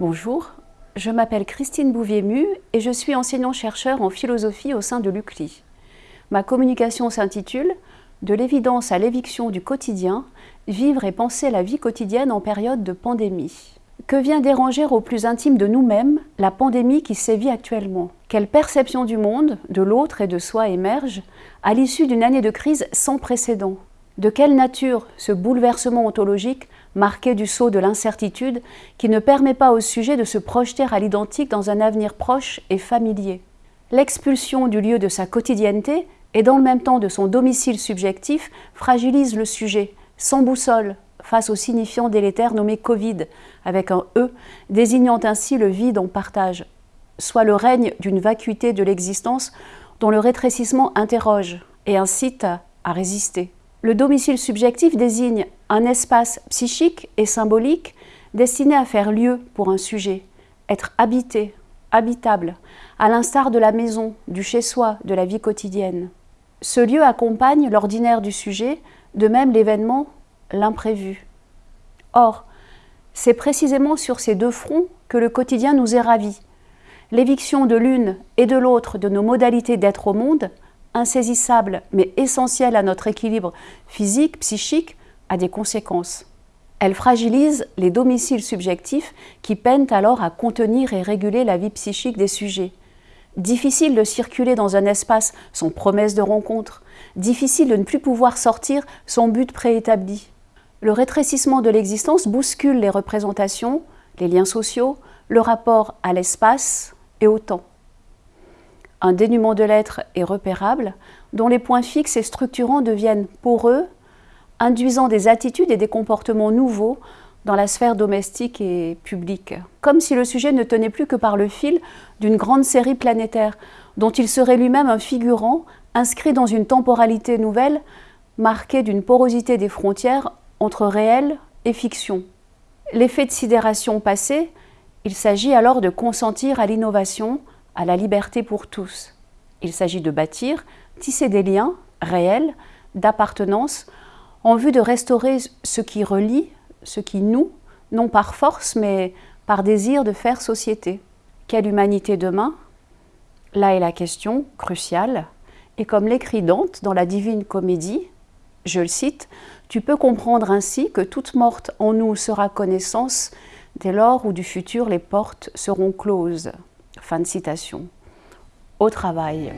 Bonjour, je m'appelle Christine Bouvier-Mu et je suis enseignant-chercheur en philosophie au sein de l'UCLI. Ma communication s'intitule « De l'évidence à l'éviction du quotidien, vivre et penser la vie quotidienne en période de pandémie ». Que vient déranger au plus intime de nous-mêmes la pandémie qui sévit actuellement? Quelle perception du monde, de l'autre et de soi émerge à l'issue d'une année de crise sans précédent? De quelle nature ce bouleversement ontologique marqué du sceau de l'incertitude qui ne permet pas au sujet de se projeter à l'identique dans un avenir proche et familier L'expulsion du lieu de sa quotidienneté et dans le même temps de son domicile subjectif fragilise le sujet, sans boussole, face au signifiant délétère nommé Covid, avec un E, désignant ainsi le vide en partage, soit le règne d'une vacuité de l'existence dont le rétrécissement interroge et incite à résister. Le domicile subjectif désigne un espace psychique et symbolique destiné à faire lieu pour un sujet, être habité, habitable, à l'instar de la maison, du chez-soi, de la vie quotidienne. Ce lieu accompagne l'ordinaire du sujet, de même l'événement l'imprévu. Or, c'est précisément sur ces deux fronts que le quotidien nous est ravi. L'éviction de l'une et de l'autre de nos modalités d'être au monde, insaisissables mais essentielles à notre équilibre physique, psychique, a des conséquences. Elle fragilise les domiciles subjectifs qui peinent alors à contenir et réguler la vie psychique des sujets. Difficile de circuler dans un espace sans promesse de rencontre, difficile de ne plus pouvoir sortir sans but préétabli le rétrécissement de l'existence bouscule les représentations, les liens sociaux, le rapport à l'espace et au temps. Un dénuement de l'être est repérable, dont les points fixes et structurants deviennent poreux, induisant des attitudes et des comportements nouveaux dans la sphère domestique et publique. Comme si le sujet ne tenait plus que par le fil d'une grande série planétaire, dont il serait lui-même un figurant inscrit dans une temporalité nouvelle, marquée d'une porosité des frontières entre réel et fiction. L'effet de sidération passé, il s'agit alors de consentir à l'innovation, à la liberté pour tous. Il s'agit de bâtir, tisser des liens réels, d'appartenance, en vue de restaurer ce qui relie, ce qui nous, non par force, mais par désir de faire société. Quelle humanité demain? Là est la question cruciale, et comme l'écrit Dante dans la Divine Comédie, je le cite, tu peux comprendre ainsi que toute morte en nous sera connaissance dès lors où du futur les portes seront closes. Fin de citation. Au travail.